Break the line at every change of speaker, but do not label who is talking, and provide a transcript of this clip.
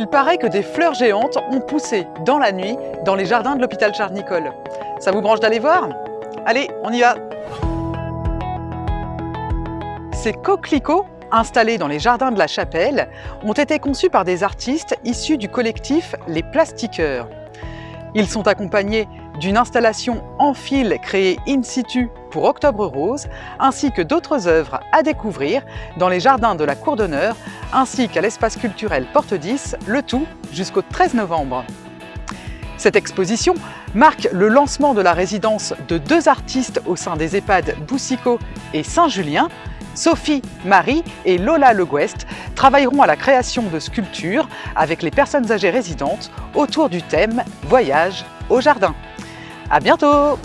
Il paraît que des fleurs géantes ont poussé dans la nuit dans les jardins de l'hôpital Charles-Nicolle. Ça vous branche d'aller voir? Allez, on y va Ces coquelicots, installés dans les jardins de la chapelle, ont été conçus par des artistes issus du collectif Les Plastiqueurs. Ils sont accompagnés d'une installation en fil créée in situ pour Octobre Rose, ainsi que d'autres œuvres à découvrir dans les jardins de la Cour d'honneur, ainsi qu'à l'espace culturel Porte 10, le tout jusqu'au 13 novembre. Cette exposition marque le lancement de la résidence de deux artistes au sein des EHPAD Boussicot et Saint-Julien. Sophie, Marie et Lola Le Guest travailleront à la création de sculptures avec les personnes âgées résidentes autour du thème « Voyage au jardin ». À bientôt